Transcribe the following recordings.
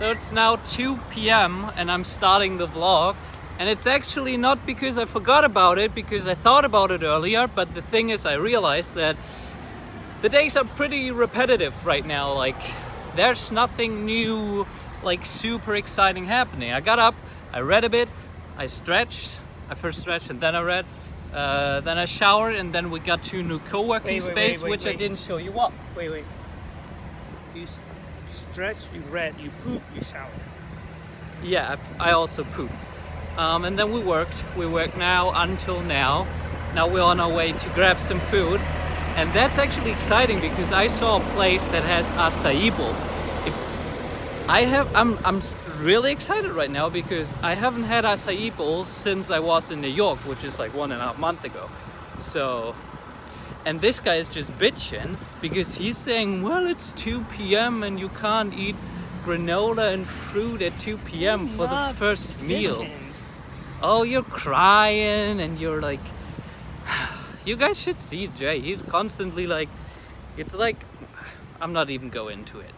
So it's now 2 p.m. and I'm starting the vlog. And it's actually not because I forgot about it, because I thought about it earlier, but the thing is I realized that the days are pretty repetitive right now. Like, there's nothing new, like super exciting happening. I got up, I read a bit, I stretched, I first stretched and then I read, uh, then I showered and then we got to a new co-working Wait, wait, space, wait, wait, which I didn't show you up. Wait, wait. You stretch, you read, you poop, you shower. Yeah, I've- also pooped. Um, and then we worked. We work now until now. Now we're on our way to grab some food. And that's actually exciting because I saw a place that has acai bowl. If I have, I'm, I'm really excited right now because I haven't had acai bowl since I was in New York, which is like one and a half month ago. So, and this guy is just bitching because he's saying, well, it's 2 p.m. and you can't eat granola and fruit at 2 p.m. for the Not first meal. Oh, you're crying and you're like, you guys should see Jay. He's constantly like, it's like, I'm not even going into it.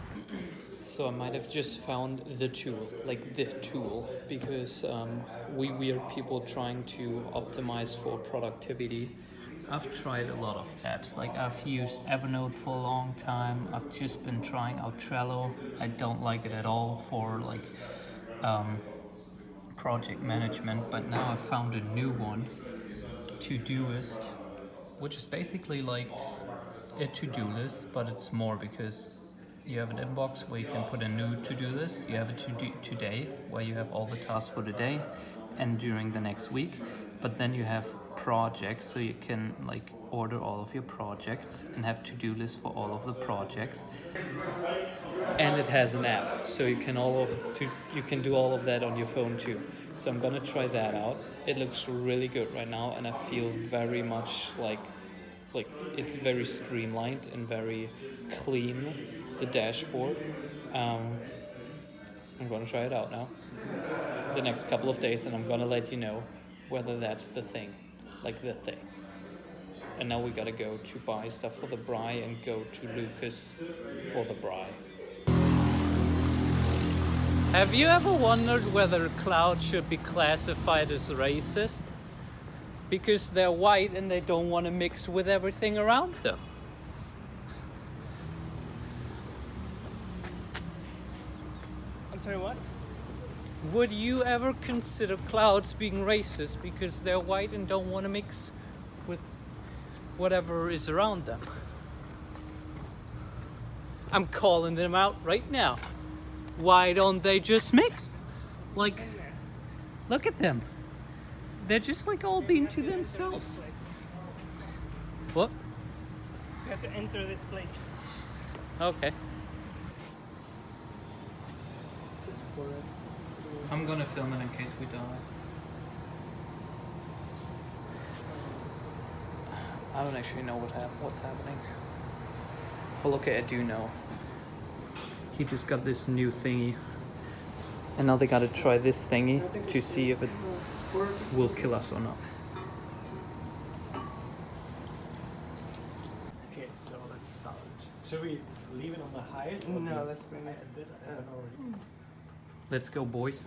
So I might have just found the tool, like the tool, because um, we weird people trying to optimize for productivity. I've tried a lot of apps, like I've used Evernote for a long time. I've just been trying out Trello. I don't like it at all for like um, project management, but now I've found a new one, Todoist, which is basically like a to-do list, but it's more because you have an inbox where you can put a new to-do list. You have a to-do today where you have all the tasks for the day and during the next week. But then you have projects, so you can like order all of your projects and have to-do lists for all of the projects. And it has an app, so you can all of to, you can do all of that on your phone too. So I'm gonna try that out. It looks really good right now, and I feel very much like like it's very streamlined and very clean the dashboard um, i'm gonna try it out now the next couple of days and i'm gonna let you know whether that's the thing like the thing and now we gotta go to buy stuff for the bri and go to lucas for the bri have you ever wondered whether clouds should be classified as racist because they're white and they don't want to mix with everything around them. I'm sorry, what? Would you ever consider clouds being racist because they're white and don't want to mix with whatever is around them? I'm calling them out right now. Why don't they just mix? Like, look at them. They're just like all being to themselves. What? You have to enter this place. Okay. Just pour it. I'm gonna film it in case we die. I don't actually know what hap- what's happening. Well, okay, I do know. He just got this new thingy, and now they gotta try this thingy to see if it will kill us or not. Okay, so let's start. Should we leave it on the highest? or No, let's bring I it. did, I haven't already. Let's go, boys.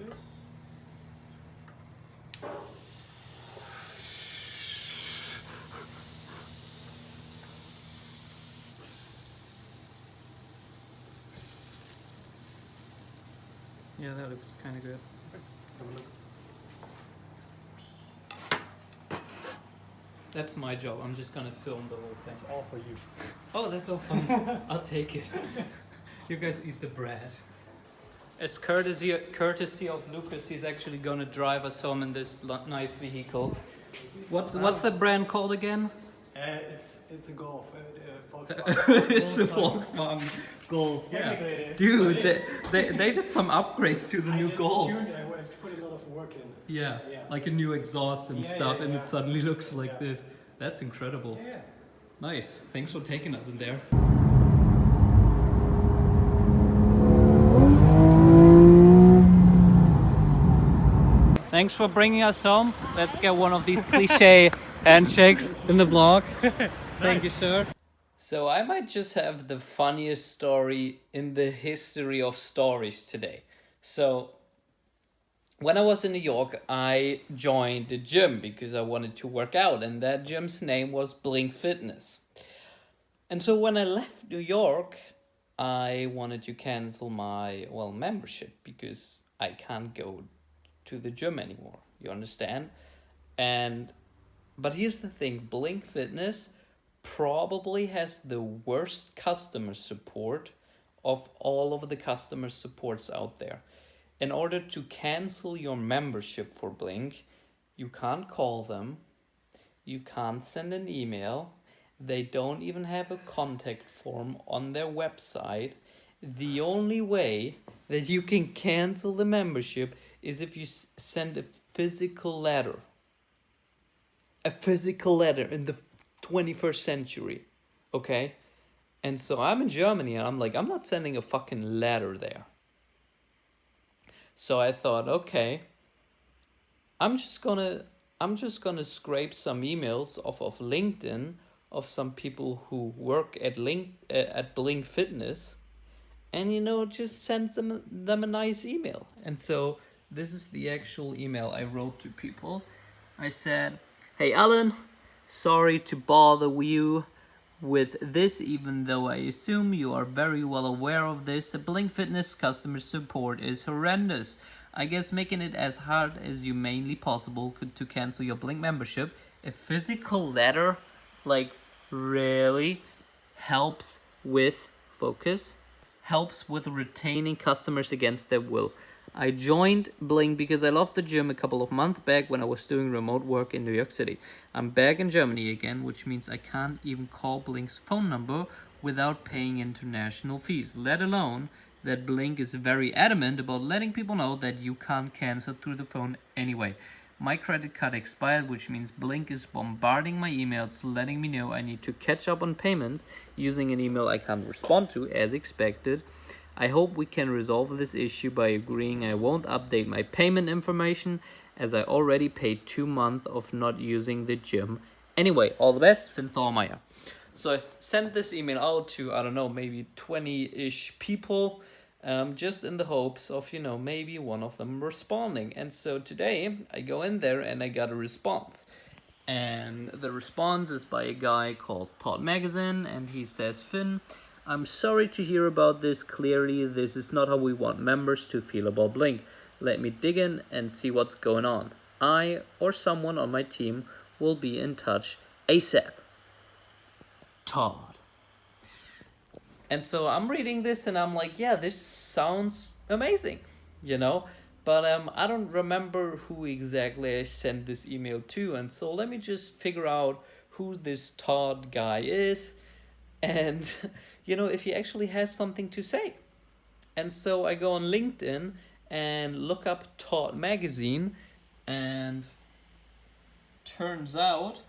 Yeah, that looks kind of good. Let's have a look. That's my job. I'm just gonna film the whole thing. It's all for you. Oh, that's so fun. I'll take it. you guys eat the bread. As courtesy, courtesy of Lucas, he's actually gonna drive us home in this nice vehicle. What's what's the brand called again? Uh, it's it's a Golf, uh, uh, Volkswagen. it's a Volkswagen. Golf. Is, Dude, they, they, they did some upgrades to the I new Golf. tuned- I went- put a lot of work in. Yeah, Yeah. like a new exhaust and Yeah, stuff, yeah, and yeah. it suddenly looks like Yeah. this. That's incredible. Yeah. Nice. Thanks for taking us in there. Thanks for bringing us home. Let's get one of these cliche handshakes in the vlog. Thank you, sir. So I might just have the funniest story in the history of stories today. So when I was in New York, I joined the gym because I wanted to work out, and that gym's name was Blink Fitness. And so when I left New York, I wanted to cancel my well membership because I can't go to the gym anymore. You understand? And but here's the thing, Blink Fitness probably has the worst customer support of all of the customer supports out there. In order to cancel your membership for Blink, you can't call them, you can't send an email, they don't even have a contact form on their website. The only way that you can cancel the membership is if you send a physical letter. A physical letter in the 21st century. Okay? And so I'm in Germany and I'm like, I'm not sending a fucking letter there. So I thought, okay, I'm just gonna I'm just gonna scrape some emails off of LinkedIn of some people who work at Link uh, at Blink Fitness, and you know just send them them a nice email. And so this is the actual email I wrote to people. I said, "Hey Alan, sorry to bother you." With this, even though I assume you are very well aware of this, Blink Fitness customer support is horrendous. I guess making it as hard as humanly possible to cancel your Blink membership. A physical letter like really helps with focus, helps with retaining customers against their will. I joined Blink because I loved the gym a couple of months back when I was doing remote work in New York City. I'm back in Germany again, which means I can't even call Blink's phone number without paying international fees, let alone that Blink is very adamant about letting people know that you can't cancel through the phone anyway. My credit card expired, which means Blink is bombarding my emails, letting me know I need to catch up on payments using an email I can't respond to as expected. I hope we can resolve this issue by agreeing I won't update my payment information as I already paid two months of not using the gym. Anyway, all the best, Finn Thormeyer. So I sent this email out to, I don't know, maybe 20-ish people um, just in the hopes of, you know, maybe one of them responding. And so today I go in there and I got a response. And the response is by a guy called Todd Magazine, and he says, Finn, I'm sorry to hear about this. Clearly, this is not how we want members to feel about Blink. Let me dig in and see what's going on. I or someone on my team will be in touch ASAP. Todd. And so I'm reading this and I'm like, yeah, this sounds amazing, you know? But um, I don't remember who exactly I sent this email to. And so let me just figure out who this Todd guy is and, you know, if he actually has something to say. And so I go on LinkedIn and look up Todd Magazine and turns out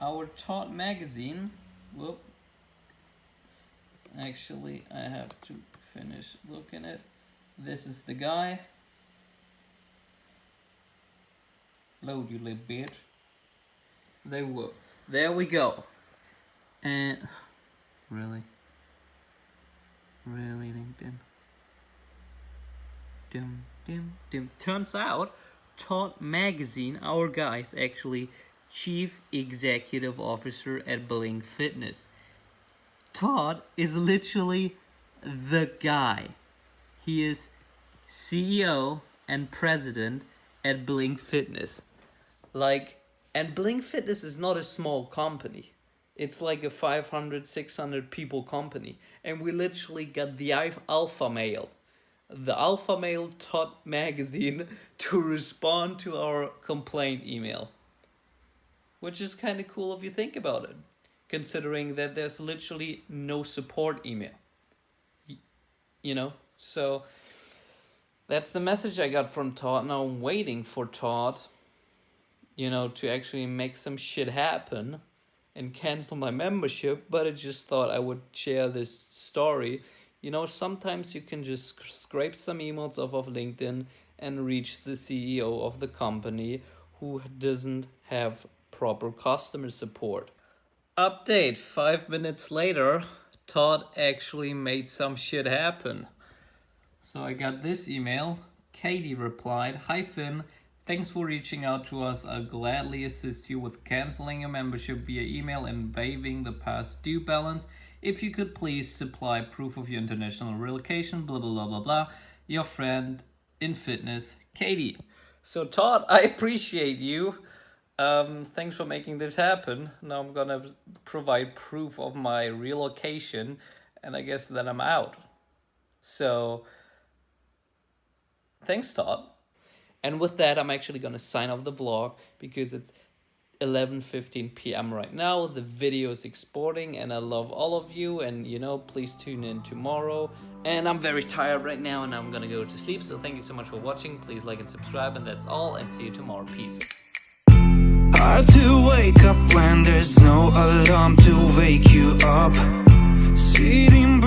our Todd Magazine, whoop, Actually, I have to finish looking at. This is the guy. Load you little bitch. There we go. There we go. And really, really LinkedIn. Dim, dim, dim. Turns out, Todd Magazine, our guy, is actually Chief Executive Officer at Blink Fitness. Todd is literally the guy. He is CEO and president at Blink Fitness. Like, and Blink Fitness is not a small company. It's like a 500, 600 people company. And we literally got the alpha mail. the alpha mail Todd magazine to respond to our complaint email. Which is kind of cool if you think about it considering that there's literally no support email. You know, so that's the message I got from Todd. Now I'm waiting for Todd, you know, to actually make some shit happen and cancel my membership, but I just thought I would share this story. You know, sometimes you can just scrape some emails off of LinkedIn and reach the CEO of the company who doesn't have proper customer support. Update, five minutes later, Todd actually made some shit happen. So I got this email. Katie replied, Hi Finn, thanks for reaching out to us. I'll gladly assist you with canceling your membership via email and waiving the past due balance. If you could please supply proof of your international relocation, blah blah blah blah blah. Your friend in fitness, Katie. So Todd, I appreciate you. Um, thanks for making this happen. Now I'm gonna provide proof of my relocation, and I guess then I'm out. So, thanks, Todd. And with that, I'm actually gonna sign off the vlog because it's 11:15 p.m. right now. The video is exporting, and I love all of you. And you know, please tune in tomorrow. And I'm very tired right now, and I'm gonna go to sleep. So thank you so much for watching. Please like and subscribe, and that's all. And see you tomorrow. Peace. Hard to wake up when there's no alarm to wake you up. Sitting.